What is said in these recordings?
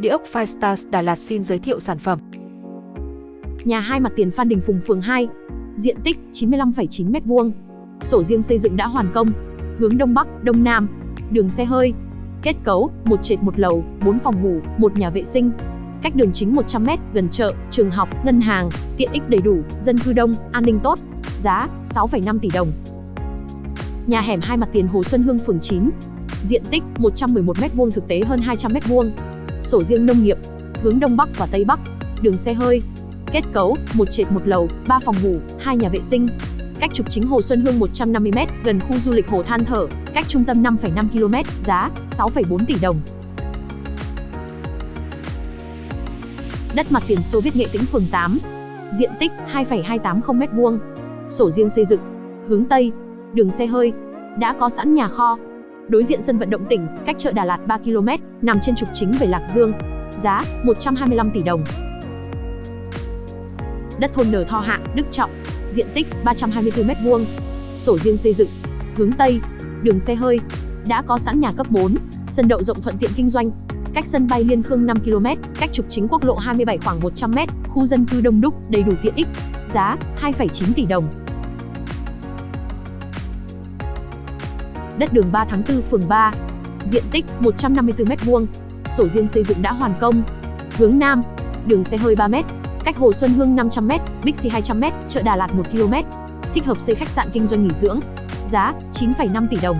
Địa ốc Five Stars Đà Lạt xin giới thiệu sản phẩm. Nhà hai mặt tiền Phan Đình Phùng phường 2, diện tích 95,9 m2. Sổ riêng xây dựng đã hoàn công, hướng đông bắc, đông nam, đường xe hơi. Kết cấu: một trệt một lầu, 4 phòng ngủ, một nhà vệ sinh. Cách đường chính 100m, gần chợ, trường học, ngân hàng, tiện ích đầy đủ, dân cư đông, an ninh tốt. Giá: 6,5 tỷ đồng. Nhà hẻm hai mặt tiền Hồ Xuân Hương phường 9. Diện tích 111m2 thực tế hơn 200m2. Sổ riêng nông nghiệp, hướng đông bắc và tây bắc, đường xe hơi. Kết cấu: một trệt một lầu, 3 phòng ngủ, 2 nhà vệ sinh. Cách trục chính Hồ Xuân Hương 150m, gần khu du lịch Hồ Than Thở, cách trung tâm 5,5 km, giá 6,4 tỷ đồng. Đất mặt tiền Xô Viết Nghệ Tĩnh phường 8. Diện tích 2,280 m2. Sổ riêng xây dựng, hướng Tây, đường xe hơi, đã có sẵn nhà kho. Đối diện sân vận động tỉnh, cách chợ Đà Lạt 3 km, nằm trên trục chính về Lạc Dương. Giá 125 tỷ đồng. Đất thôn Nở Tho Hạ, Đức Trọng, diện tích 324 m2. Sổ riêng xây dựng, hướng Tây, đường xe hơi, đã có sẵn nhà cấp 4, sân đậu rộng thuận tiện kinh doanh, cách sân bay Liên Khương 5 km, cách trục chính quốc lộ 27 khoảng 100 m, khu dân cư đông đúc, đầy đủ tiện ích. Giá 2,9 tỷ đồng. Đất đường 3 tháng 4 phường 3. Diện tích 154 m2. Sổ riêng xây dựng đã hoàn công. Hướng Nam, đường xe hơi 3 m, cách Hồ Xuân Hương 500 m, Bixi 200 m, chợ Đà Lạt 1 km. Thích hợp xây khách sạn kinh doanh nghỉ dưỡng. Giá 9,5 tỷ đồng.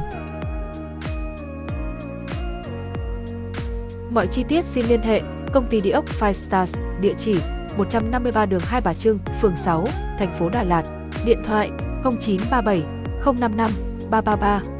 Mọi chi tiết xin liên hệ công ty địa ốc Five Stars, địa chỉ 153 đường Hai Bà Trưng, phường 6, thành phố Đà Lạt, điện thoại 0937 055 333